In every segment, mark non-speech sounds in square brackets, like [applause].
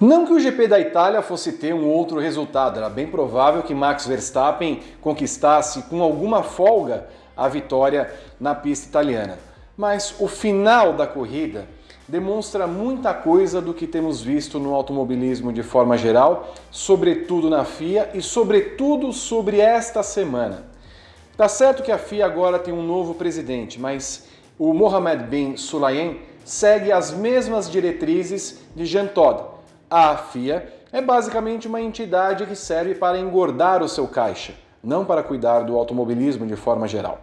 Não que o GP da Itália fosse ter um outro resultado, era bem provável que Max Verstappen conquistasse com alguma folga a vitória na pista italiana. Mas o final da corrida demonstra muita coisa do que temos visto no automobilismo de forma geral, sobretudo na FIA e sobretudo sobre esta semana. Tá certo que a FIA agora tem um novo presidente, mas o Mohamed bin Sulayem segue as mesmas diretrizes de Jean Todt, a FIA é basicamente uma entidade que serve para engordar o seu caixa, não para cuidar do automobilismo de forma geral.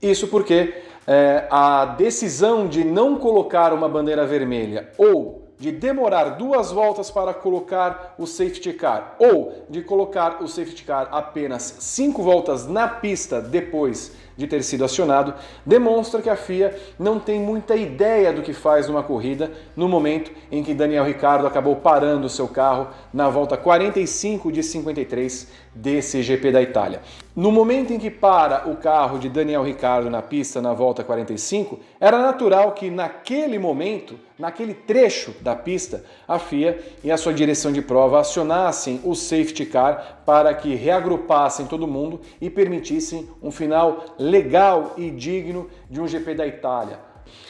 Isso porque é, a decisão de não colocar uma bandeira vermelha ou de demorar duas voltas para colocar o safety car ou de colocar o safety car apenas cinco voltas na pista depois de ter sido acionado, demonstra que a FIA não tem muita ideia do que faz numa corrida no momento em que Daniel Ricciardo acabou parando o seu carro na volta 45 de 53 desse GP da Itália. No momento em que para o carro de Daniel Ricciardo na pista na volta 45, era natural que naquele momento, naquele trecho da pista, a FIA e a sua direção de prova acionassem o safety car para que reagrupassem todo mundo e permitissem um final legal e digno de um GP da Itália.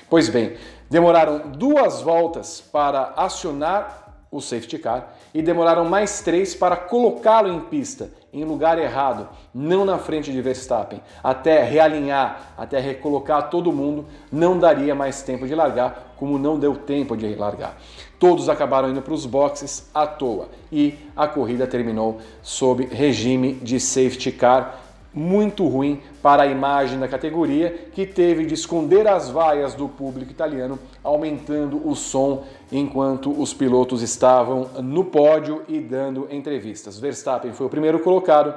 Pois bem, demoraram duas voltas para acionar o safety car e demoraram mais três para colocá-lo em pista, em lugar errado, não na frente de Verstappen. Até realinhar, até recolocar todo mundo, não daria mais tempo de largar, como não deu tempo de largar. Todos acabaram indo para os boxes à toa e a corrida terminou sob regime de safety car muito ruim para a imagem da categoria, que teve de esconder as vaias do público italiano, aumentando o som enquanto os pilotos estavam no pódio e dando entrevistas. Verstappen foi o primeiro colocado,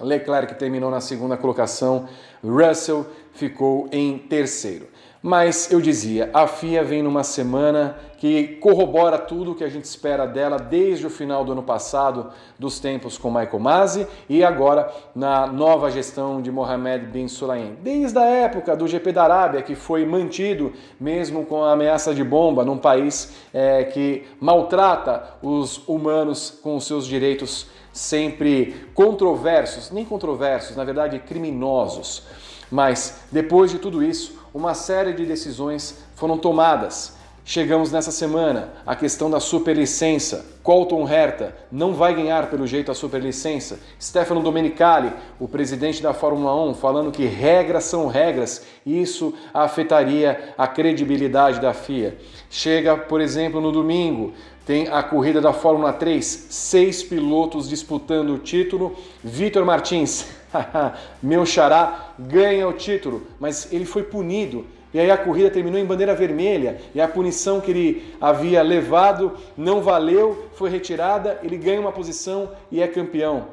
Leclerc terminou na segunda colocação, Russell ficou em terceiro. Mas eu dizia, a FIA vem numa semana que corrobora tudo o que a gente espera dela desde o final do ano passado, dos tempos com Michael Masi e agora na nova gestão de Mohamed Bin Sulayem. Desde a época do GP da Arábia, que foi mantido mesmo com a ameaça de bomba num país é, que maltrata os humanos com os seus direitos sempre controversos, nem controversos, na verdade criminosos. Mas depois de tudo isso, uma série de decisões foram tomadas. Chegamos nessa semana a questão da superlicença. Colton Herta não vai ganhar pelo jeito a superlicença. Stefano Domenicali, o presidente da Fórmula 1, falando que regras são regras e isso afetaria a credibilidade da FIA. Chega, por exemplo, no domingo, tem a corrida da Fórmula 3, seis pilotos disputando o título. Vitor Martins, [laughs] meu xará, ganha o título, mas ele foi punido. E aí a corrida terminou em bandeira vermelha e a punição que ele havia levado não valeu, foi retirada, ele ganha uma posição e é campeão.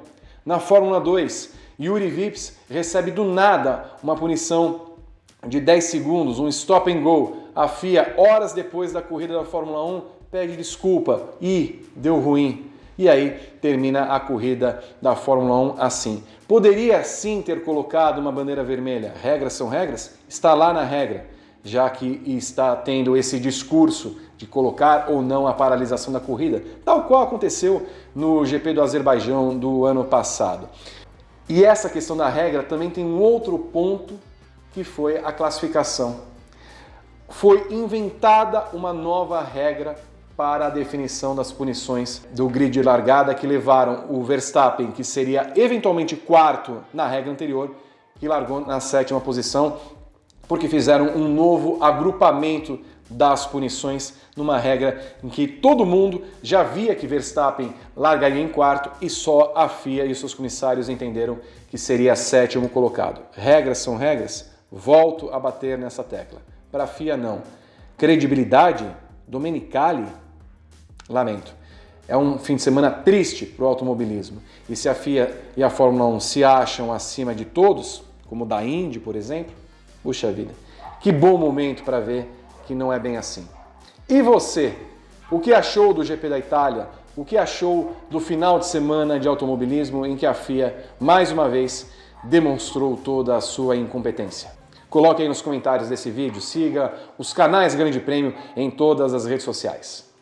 Na Fórmula 2, Yuri Vips recebe do nada uma punição de 10 segundos, um stop and go. A FIA, horas depois da corrida da Fórmula 1, pede desculpa e deu ruim. E aí termina a corrida da Fórmula 1 assim. Poderia sim ter colocado uma bandeira vermelha. Regras são regras? Está lá na regra, já que está tendo esse discurso de colocar ou não a paralisação da corrida, tal qual aconteceu no GP do Azerbaijão do ano passado. E essa questão da regra também tem um outro ponto que foi a classificação. Foi inventada uma nova regra para a definição das punições do grid de largada que levaram o Verstappen, que seria eventualmente quarto na regra anterior, que largou na sétima posição, porque fizeram um novo agrupamento das punições numa regra em que todo mundo já via que Verstappen largaria em quarto e só a FIA e os seus comissários entenderam que seria sétimo colocado. Regras são regras? Volto a bater nessa tecla. Para a FIA não. Credibilidade? Domenicali Lamento. É um fim de semana triste para o automobilismo. E se a FIA e a Fórmula 1 se acham acima de todos, como da Indy, por exemplo, puxa vida, que bom momento para ver que não é bem assim. E você? O que achou do GP da Itália? O que achou do final de semana de automobilismo em que a FIA, mais uma vez, demonstrou toda a sua incompetência? Coloque aí nos comentários desse vídeo, siga os canais Grande Prêmio em todas as redes sociais.